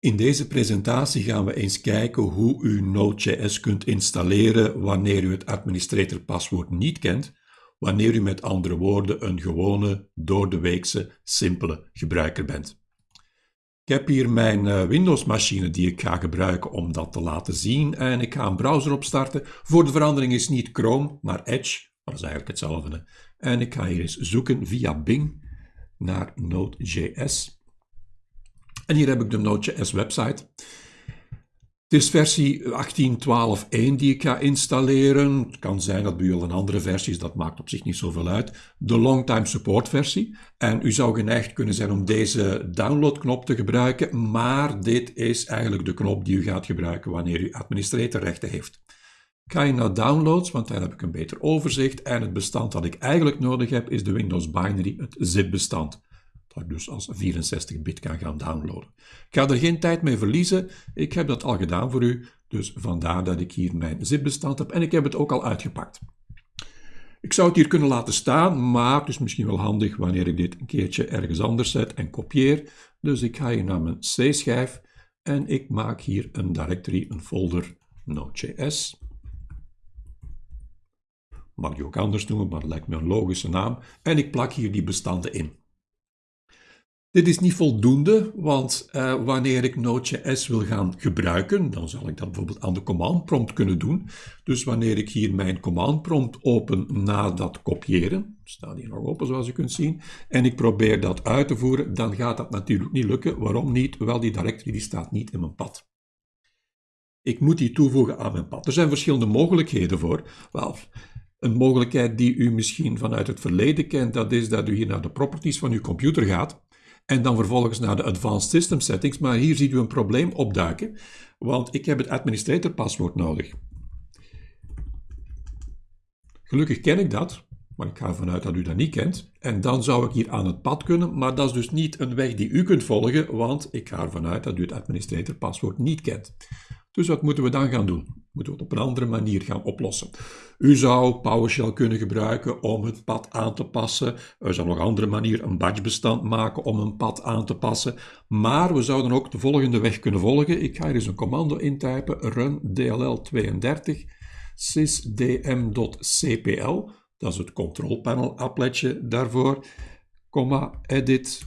In deze presentatie gaan we eens kijken hoe u Node.js kunt installeren wanneer u het administrator-paswoord niet kent, wanneer u met andere woorden een gewone, doordeweekse, simpele gebruiker bent. Ik heb hier mijn eh, Windows-machine die ik ga gebruiken om dat te laten zien en ik ga een browser opstarten. Voor de verandering is niet Chrome, maar Edge, dat is eigenlijk hetzelfde. En ik ga hier eens zoeken via Bing naar Node.js. En hier heb ik de Node.js website. Het is versie 18.12.1 die ik ga installeren. Het kan zijn dat bij u al een andere versie is, dat maakt op zich niet zoveel uit. De longtime support versie. En u zou geneigd kunnen zijn om deze downloadknop te gebruiken, maar dit is eigenlijk de knop die u gaat gebruiken wanneer u administratorrechten heeft. Ik ga je naar downloads, want daar heb ik een beter overzicht. En het bestand dat ik eigenlijk nodig heb is de Windows Binary, het zip-bestand dat ik dus als 64-bit kan gaan downloaden. Ik ga er geen tijd mee verliezen, ik heb dat al gedaan voor u, dus vandaar dat ik hier mijn zipbestand heb en ik heb het ook al uitgepakt. Ik zou het hier kunnen laten staan, maar het is misschien wel handig wanneer ik dit een keertje ergens anders zet en kopieer. Dus ik ga hier naar mijn C-schijf en ik maak hier een directory, een folder Node.js. Mag je ook anders noemen, maar dat lijkt me een logische naam. En ik plak hier die bestanden in. Dit is niet voldoende, want uh, wanneer ik Node.js wil gaan gebruiken, dan zal ik dat bijvoorbeeld aan de command prompt kunnen doen. Dus wanneer ik hier mijn command prompt open na dat kopiëren, staat hier nog open zoals u kunt zien, en ik probeer dat uit te voeren, dan gaat dat natuurlijk niet lukken. Waarom niet? Wel, die directory die staat niet in mijn pad. Ik moet die toevoegen aan mijn pad. Er zijn verschillende mogelijkheden voor. Wel, een mogelijkheid die u misschien vanuit het verleden kent, dat is dat u hier naar de properties van uw computer gaat en dan vervolgens naar de Advanced System Settings. Maar hier ziet u een probleem opduiken, want ik heb het administrator paswoord nodig. Gelukkig ken ik dat, maar ik ga ervan uit dat u dat niet kent. En dan zou ik hier aan het pad kunnen, maar dat is dus niet een weg die u kunt volgen, want ik ga ervan uit dat u het administrator paswoord niet kent. Dus wat moeten we dan gaan doen? We het op een andere manier gaan oplossen? U zou PowerShell kunnen gebruiken om het pad aan te passen. U zou nog een andere manier een batchbestand maken om een pad aan te passen. Maar we zouden ook de volgende weg kunnen volgen. Ik ga hier eens een commando intypen, run dll32 sysdm.cpl. Dat is het control panel appletje daarvoor. Comma, edit,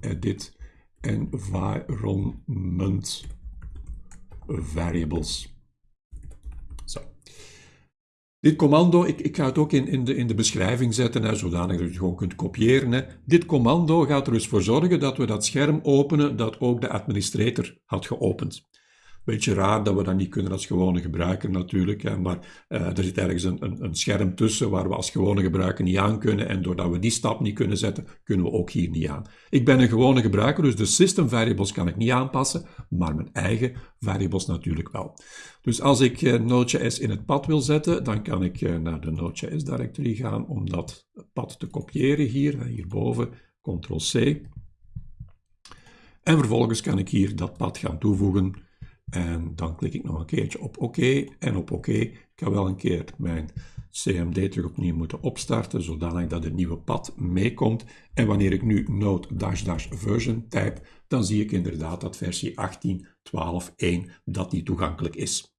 edit environment variables. Zo. Dit commando, ik, ik ga het ook in, in, de, in de beschrijving zetten, hè, zodanig dat je het gewoon kunt kopiëren. Hè. Dit commando gaat er dus voor zorgen dat we dat scherm openen dat ook de administrator had geopend. Beetje raar dat we dat niet kunnen als gewone gebruiker natuurlijk, hè, maar uh, er zit ergens een, een, een, scherm tussen waar we als gewone gebruiker niet aan kunnen en doordat we die stap niet kunnen zetten, kunnen we ook hier niet aan. Ik ben een gewone gebruiker, dus de system variables kan ik niet aanpassen, maar mijn eigen variables natuurlijk wel. Dus als ik uh, Node.js in het pad wil zetten, dan kan ik uh, naar de Node.js directory gaan om dat pad te kopiëren hier, hierboven, Ctrl-C. En vervolgens kan ik hier dat pad gaan toevoegen en dan klik ik nog een keertje op OK en op OK. Ik ga wel een keer mijn CMD terug opnieuw moeten opstarten, zodanig dat het nieuwe pad meekomt. En wanneer ik nu node-version type, dan zie ik inderdaad dat versie 18.12.1 dat die toegankelijk is.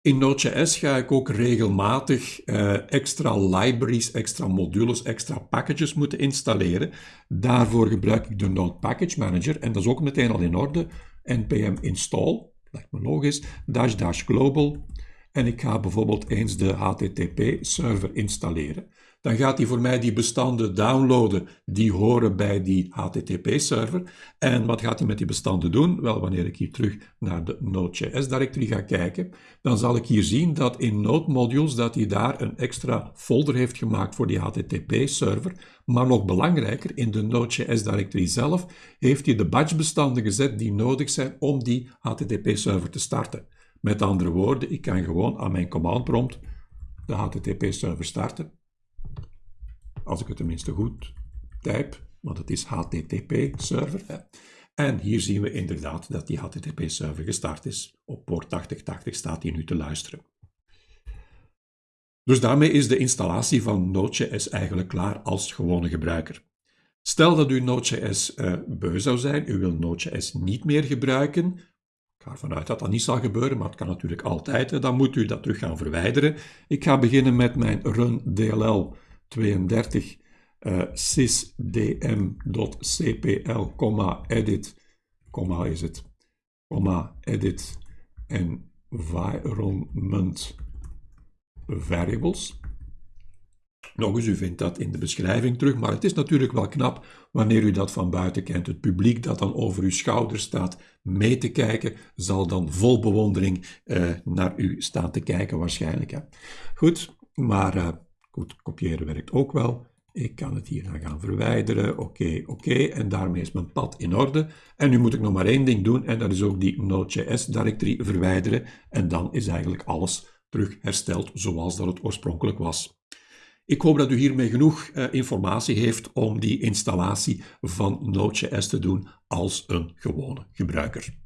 In Node.js ga ik ook regelmatig uh, extra libraries, extra modules, extra packages moeten installeren. Daarvoor gebruik ik de Node Package Manager en dat is ook meteen al in orde npm install, lijkt me logisch, dash dash global en ik ga bijvoorbeeld eens de HTTP-server installeren. Dan gaat hij voor mij die bestanden downloaden die horen bij die HTTP-server. En wat gaat hij met die bestanden doen? Wel, wanneer ik hier terug naar de Node.js-directory ga kijken, dan zal ik hier zien dat in Node Modules dat hij daar een extra folder heeft gemaakt voor die HTTP-server. Maar nog belangrijker, in de Node.js-directory zelf heeft hij de batchbestanden gezet die nodig zijn om die HTTP-server te starten. Met andere woorden, ik kan gewoon aan mijn command prompt de HTTP-server starten. Als ik het tenminste goed type, want het is HTTP-server. En hier zien we inderdaad dat die HTTP-server gestart is. Op poort 8080 staat hij nu te luisteren. Dus daarmee is de installatie van Node.js eigenlijk klaar als gewone gebruiker. Stel dat u Node.js uh, beu zou zijn, u wil Node.js niet meer gebruiken. Ik ga ervan uit dat dat niet zal gebeuren, maar het kan natuurlijk altijd. Dan moet u dat terug gaan verwijderen. Ik ga beginnen met mijn run DLL 32 uh, sysdm.cpl, edit, is het, edit environment variables. Nog eens, u vindt dat in de beschrijving terug, maar het is natuurlijk wel knap wanneer u dat van buiten kent. Het publiek dat dan over uw schouder staat mee te kijken, zal dan vol bewondering uh, naar u staan te kijken waarschijnlijk. Hè. Goed, maar uh, goed, kopiëren werkt ook wel. Ik kan het hier gaan verwijderen. Oké, oké. En daarmee is mijn pad in orde. En nu moet ik nog maar één ding doen. En dat is ook die Node.js directory verwijderen. En dan is eigenlijk alles terug hersteld zoals dat het oorspronkelijk was. Ik hoop dat u hiermee genoeg uh, informatie heeft om die installatie van Node.js te doen als een gewone gebruiker.